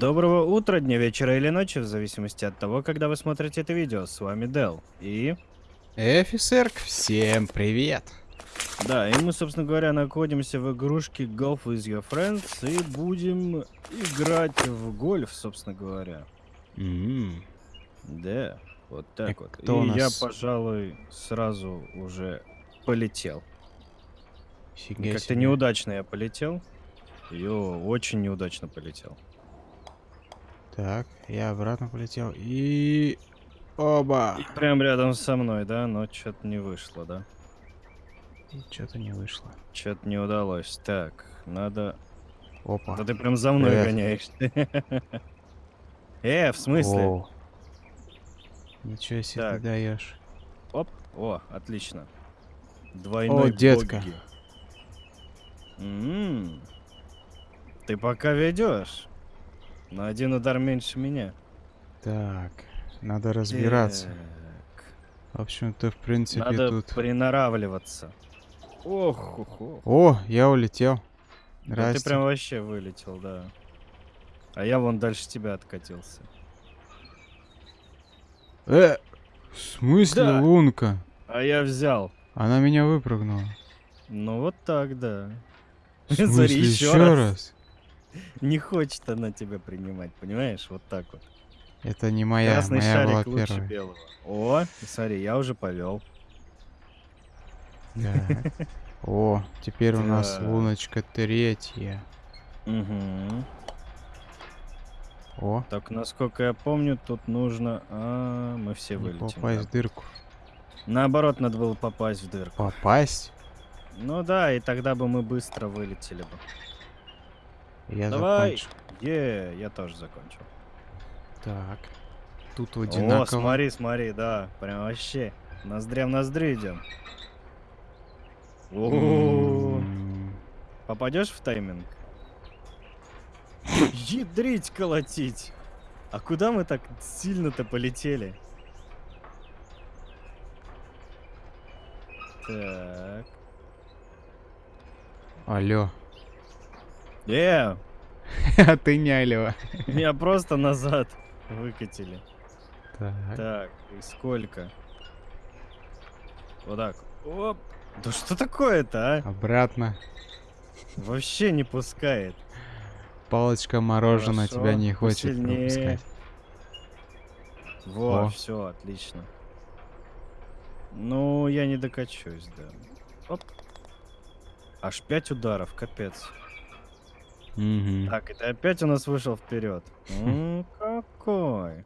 Доброго утра, дня, вечера или ночи, в зависимости от того, когда вы смотрите это видео. С вами Дел. И... Офисерк, всем привет. Да, и мы, собственно говоря, находимся в игрушке Golf with Your Friends и будем играть в гольф, собственно говоря. М, Да, вот так И вот. кто и я, нас? пожалуй, сразу уже полетел. Как-то неудачно я полетел. Йо, очень неудачно полетел. Так, я обратно полетел и... Оба! И прям рядом со мной, да? Но что-то не вышло, да? Что-то не вышло. Что-то не удалось. Так, надо Опа. Да ты прям за мной Привет. гоняешься. Э, в смысле? Ничего себе Так. ты даешь. Оп. О, отлично. Двойной детка. боги. М, Ты пока ведешь. На один удар меньше меня. Так, надо разбираться. Так, В общем-то, в принципе, Надо тут... приноравливаться. Ох, ох, ох. О, я улетел. Да ты прям вообще вылетел, да. А я вон дальше тебя откатился. Э, в смысле Да. лунка? А я взял. Она меня выпрыгнула. Ну вот так, да. В смысле, ещё еще раз. раз? Не хочет она тебя принимать, понимаешь? Вот так вот. Это не моя, Красный моя была шарик лучше первая. белого. О, смотри, я уже повел. Так. О, теперь у нас луночка третья. Угу. О, Так, насколько я помню, тут нужно... А, мы все не вылетим. попасть да. в дырку. Наоборот, надо было попасть в дырку. Попасть? Ну да, и тогда бы мы быстро вылетели бы. Я Давай. закончу. Е, я тоже закончил. Так. Тут О, одинаково. смотри, смотри, да, прям вообще. Ноздря в ноздри идем. О, Попадешь в тайминг? Ядрить колотить! А куда мы так сильно-то полетели? Так. Алло. Э, А ты не меня просто назад выкатили. Так. Так, и сколько? Вот так. Оп. Да что такое-то, а? Обратно. Вообще не пускает. Палочка мороженое Хорошо, тебя не хочет посильнее. пропускать. Во, О. все, отлично. Ну, я не докачусь, да. Оп. Аж пять ударов, капец. Мгм. Так, это опять у нас вышел вперед. Ну, какой?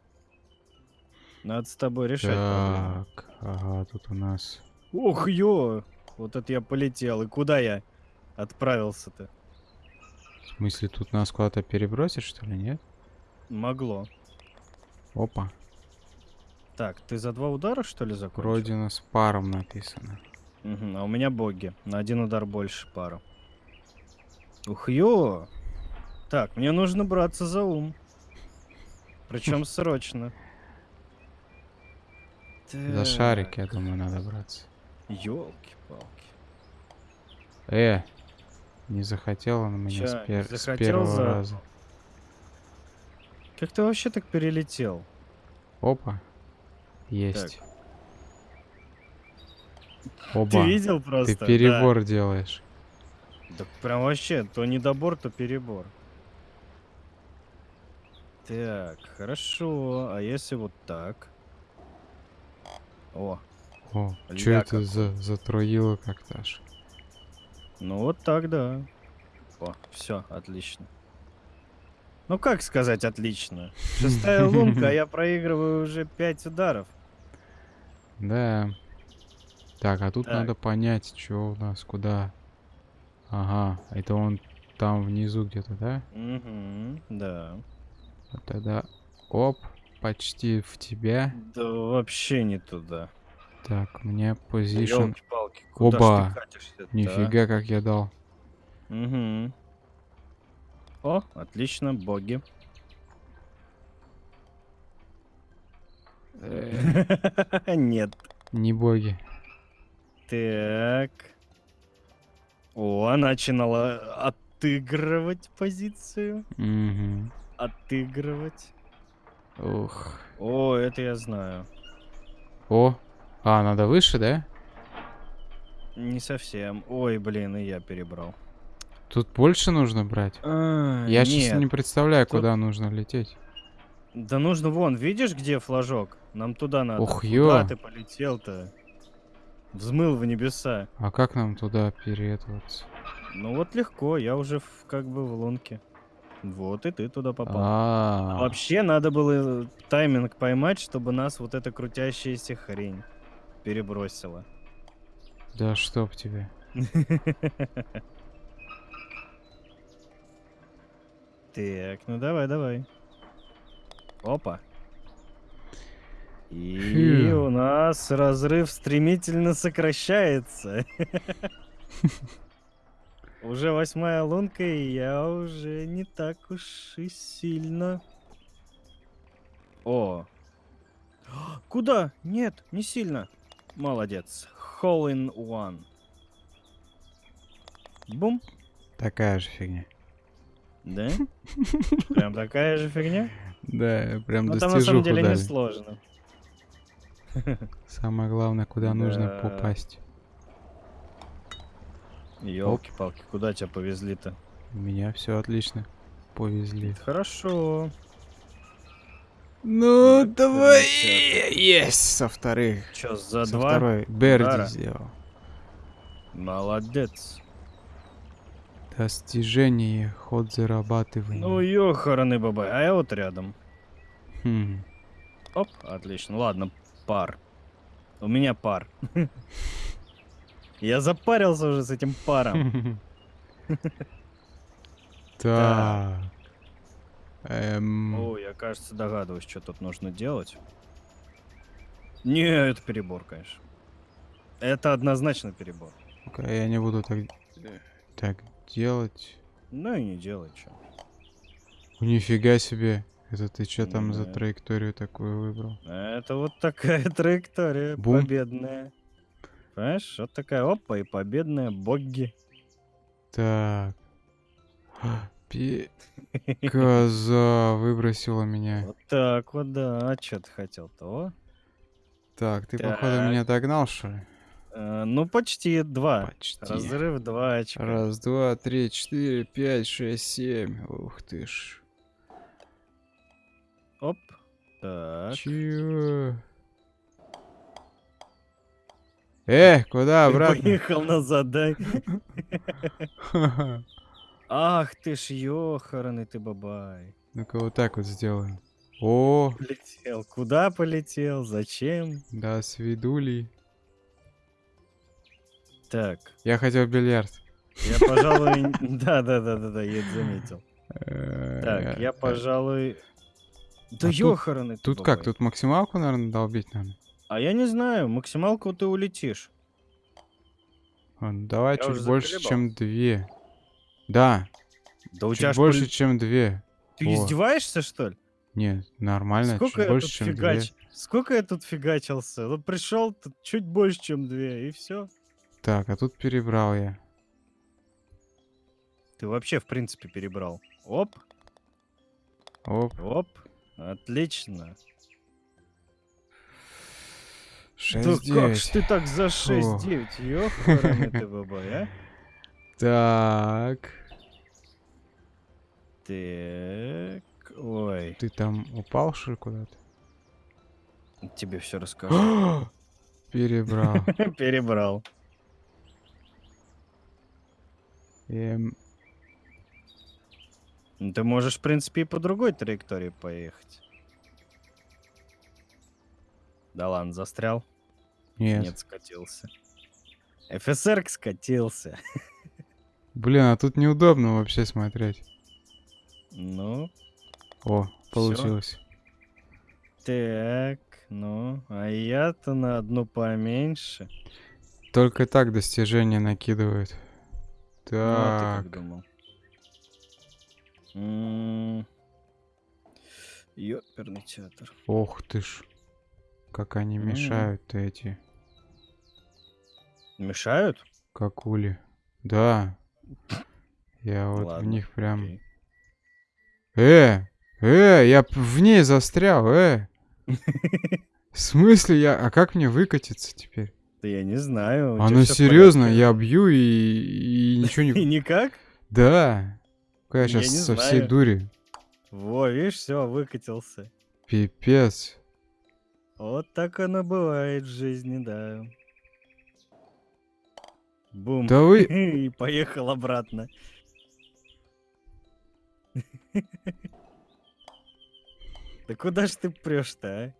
Надо с тобой решать. Так, ага, тут у нас... Ох, ё! Вот это я полетел. И куда я отправился-то? В смысле, тут нас куда-то перебросить, что ли, нет? Могло. Опа. Так, ты за два удара, что ли, закончил? Вроде у нас паром написано. Мгм, а у меня боги. На один удар больше пару. Ух, ё! Так, мне нужно браться за ум. Причем срочно. За шарик, я думаю, надо браться. Ёлки-палки. Э, не захотел он меня с, Чё, пер- с захотел первого за- раза. Как ты вообще так перелетел? Опа. Есть. Ты Оба. видел просто? Ты Да. перебор делаешь. Да прям вообще, то недобор, то перебор. Так, хорошо. А если вот так? О, О, что это за затроило как-то аж? ну вот так, да. О, все, отлично. Ну как сказать отлично? Шестая лунка, а я проигрываю уже пять ударов. Да. Так, а тут Так. надо понять, что у нас, куда. Ага, это он там внизу где-то, да? Угу, да. Вот тогда, оп, почти в тебя. Да вообще не туда. Так, мне позишн. Оба. а? Нифига, как я дал. Угу. О, отлично, боги. Нет. Не боги. Так. О, начинала отыгрывать позицию. Мгм. отыгрывать. Ух. О, это я знаю. О. А, надо выше, да? Не совсем. Ой, блин, и я перебрал. Тут больше нужно брать? А, Я сейчас нет. не представляю, тут- куда нужно лететь. Да нужно вон, видишь, где флажок? Нам туда надо. Ух, Куда ё. ты полетел-то? Взмыл в небеса. А как нам туда переэтоваться? Ну вот легко, я уже в- как бы в лунке. Вот и ты туда попал. А, Вообще надо было тайминг поймать, чтобы нас вот эта крутящаяся хрень перебросила. да чтоб тебе. Так, ну давай, давай. Опа. И у нас разрыв стремительно сокращается. Уже восьмая лунка, и я уже не так уж и сильно. О. Куда? Нет, не сильно. Молодец. Hole in one. Бум. Такая же фигня. Да? Прям такая же фигня? Да, прям Ну там на самом деле не сложно. Самое главное, куда нужно попасть. Елки-палки, куда тебя повезли-то? У меня все отлично. Повезли. Хорошо. Ну, Да, давай! Есть! Со вторых. Чё, за Со два? второй. Берди удара? сделал. Молодец. Достижение, ход зарабатывания. Ну, ёхараны бабай, а я вот рядом. Хм. Оп, отлично. Ладно, пар. У меня пар. Я запарился уже с этим паром. Так. Эм, О, я, кажется, догадываюсь, что тут нужно делать. Не, это перебор, конечно. Это однозначно перебор. я не буду так, так делать. Ну и не делай, что. Нифига себе. Это ты что там за Да. траекторию такую выбрал? Это вот такая траектория победная. Понимаешь, вот такая опа и победная Богги. Так. Пи- Коза выбросила меня. Вот так вот, да. А что ты хотел-то? Так, ты походу меня догнал, что ли? Э, ну, почти два. Почти. Разрыв два очка. Раз, два, три, четыре, пять, шесть, семь. Ух ты ж. Оп. Так. Чё? Э, куда обратно? Поехал на задай. Ах ты ж ёханый ты бабай. Ну-ка вот так вот сделаем. О, Полетел. Куда полетел? Зачем? да, свидули. Так. Я хотел бильярд. Я, пожалуй... Да-да-да-да-да, я это заметил. Так, я, Э, пожалуй... Да А тут- ёхараны как? Тут максималку, наверное, долбить надо? А я не знаю, максималку ты улетишь. Ладно, давай Я чуть больше, заколебал. чем две. Да, Да у чуть тебя больше, поле- чем две. Ты О. издеваешься, что ли? Нет, нормально, Сколько чуть больше, чем фигач... две. Сколько я тут фигачился? Ну пришел тут чуть больше, чем две, и все. Так, а тут перебрал я. Ты вообще, в принципе, перебрал. Оп, Оп, оп. Отлично. Да 6 как ж ты так за Фу. 6-9? Ёхарный ты бабай, а? Так, Так. Ой, ты там упал, что ли, куда-то? тебе все расскажу. Перебрал. Перебрал. Эм, Ты можешь, в принципе, и по другой траектории поехать. Да ладно, застрял? Нет. Нет, скатился. ФСР скатился. Блин, а тут неудобно вообще смотреть. Ну, О, получилось. так, ну, а я-то на одну поменьше. Только так достижения накидывают. Ну, а ты Так, как думал? М, Ёперный театр. ох ты ж. Как они М. мешают-то эти Мешают? какули. Да. Я вот в Ладно, них прям... окей. Э! Э, я в ней застрял, э. В смысле я... А как мне выкатиться теперь? Да я не знаю. А ну в серьезно, я бью и, и ничего И не... никак? Да. Я сейчас со всей дури. Во, видишь, все, выкатился. Пипец. Вот так оно бывает в жизни, да. Бум. Да вы... И поехал обратно. Да куда ж ты прешь-то, а?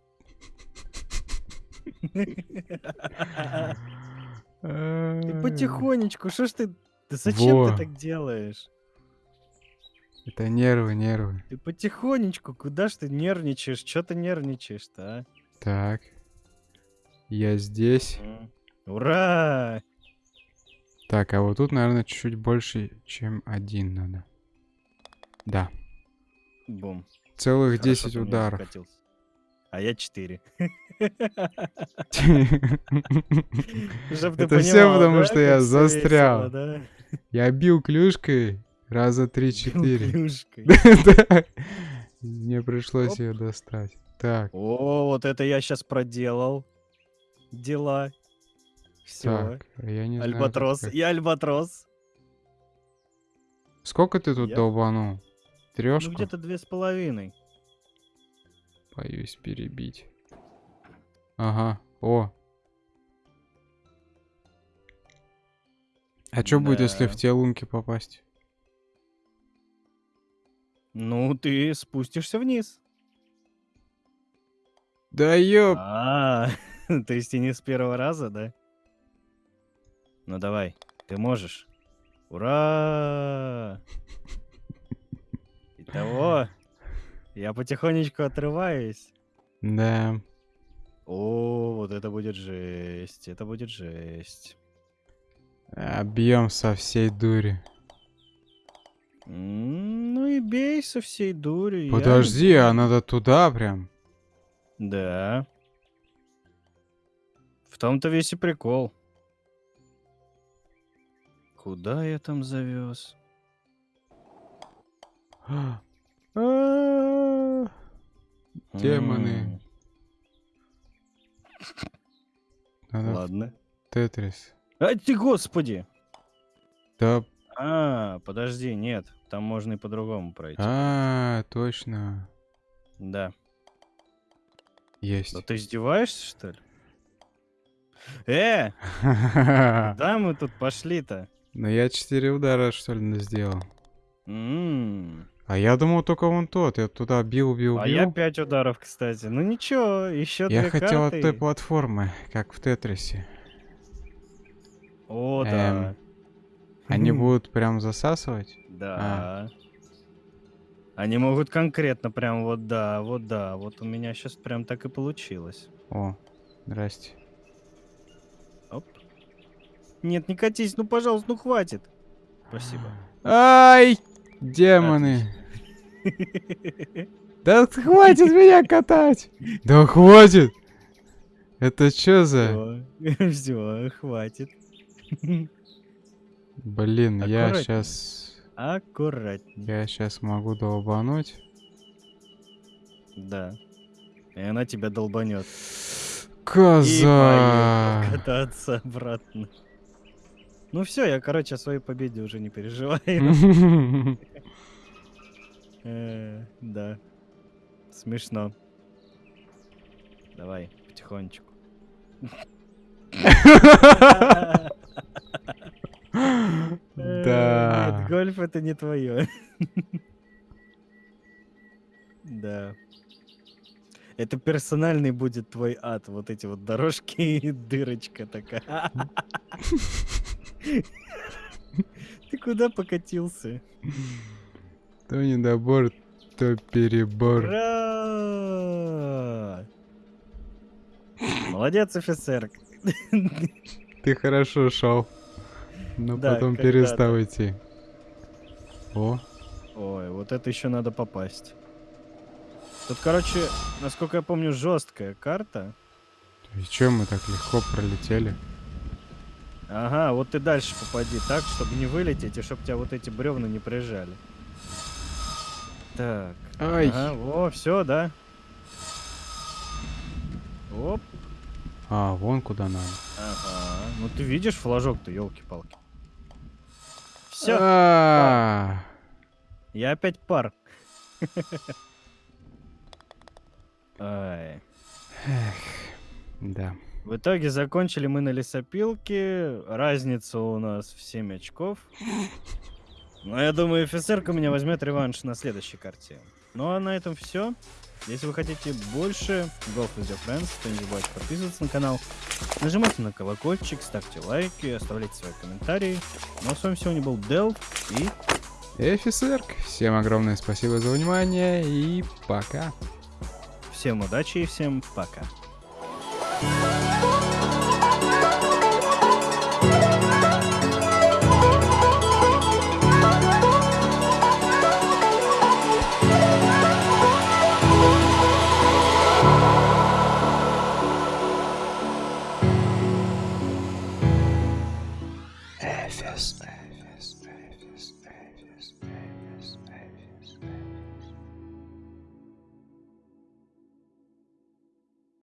Ты потихонечку, что ж ты... Да зачем ты так делаешь? Это нервы, нервы. Ты потихонечку, куда ж ты нервничаешь? Чё ты нервничаешь-то, а? Так. Я здесь. Ура! Так, а вот тут, наверное, чуть-чуть больше, чем один надо. Да. Бум. Целых Хорошо 10 ты вниз ударов. А я 4. Чтоб ты Это понимал, потому, что я застрял. Я бил клюшкой раза 3-4. Клюшкой. Да. Мне пришлось ее достать. Так, О, вот это я сейчас проделал. Дела. Все. так, я не знаю, тут Альбатрос. Я альбатрос. Сколько ты тут Я- долбанул? Ну Трешку? где-то две с половиной. Боюсь перебить. Ага, о. А что будет, если в Да. те лунки попасть? Ну, ты спустишься вниз. Да ёп! А, то есть и не с первого раза, да? Ну давай, ты можешь. Ура! Итого, я потихонечку отрываюсь. Да. О, вот это будет жесть, это будет жесть. Объем со всей дури. Ну и бей со всей дури. я Подожди, не а надо туда прям. Да. В том-то весь и прикол. Куда я там завез? Демоны. Надо Ладно. Тетрис. А ты господи! Да, А, подожди, нет. Там можно и по-другому пройти. а, точно. Да. Есть. Да ты издеваешься, что ли? Э, да мы тут пошли-то? Ну я четыре удара, что ли, сделал. М, А я думал только вон тот. Я туда бил, бил, А я бил. пять ударов, кстати. Ну ничего, еще Я хотел от карты. той платформы, как в Тетрисе. О, Эм, да. Они будут прям засасывать? Да. Они могут конкретно прям вот да, вот да. Вот у меня сейчас прям так и получилось. О, здрасте. Оп. Нет, не катись, ну пожалуйста, ну хватит. Спасибо. Ай! Демоны! Да хватит меня катать! Да хватит! Это чё за... Все, хватит. Блин, я сейчас... Аккуратнее. Я сейчас могу долбануть. Да. И она тебя долбанет. И Коза! поехал кататься обратно. Ну все, я, короче, о своей победе уже не переживаю. Э, Да. Смешно. Давай, потихонечку. Э, Да. Нет, гольф это не твое. Да. Это персональный будет твой ад. Вот эти вот дорожки и дырочка такая. Ты куда покатился? То недобор, то перебор. Ура! Молодец, офицер. Ты хорошо шел. Но Да, потом перестал идти. О, Ой, вот это еще надо попасть. Тут, короче, насколько я помню, жесткая карта. и чё мы так легко пролетели? Ага, вот ты дальше попади так, чтобы не вылететь, и чтобы тебя вот эти бревна не прижали. Так. Ай. Ага, во, все, да. Оп. А, вон куда надо. Ага. Ну ты видишь флажок-то, елки-палки. Все, А, я опять пар. Да. В итоге закончили мы на лесопилке. Разница у нас в 7 очков. Но я думаю, офицерка меня возьмет реванш на следующей карте. Ну а на этом все. Если вы хотите больше Golf with your friends, то не забывайте подписываться на канал. Нажимайте на колокольчик, ставьте лайки, оставляйте свои комментарии. Ну а с вами сегодня был Дел и Офицерк, всем огромное спасибо за внимание и пока. всем удачи и всем пока. Thank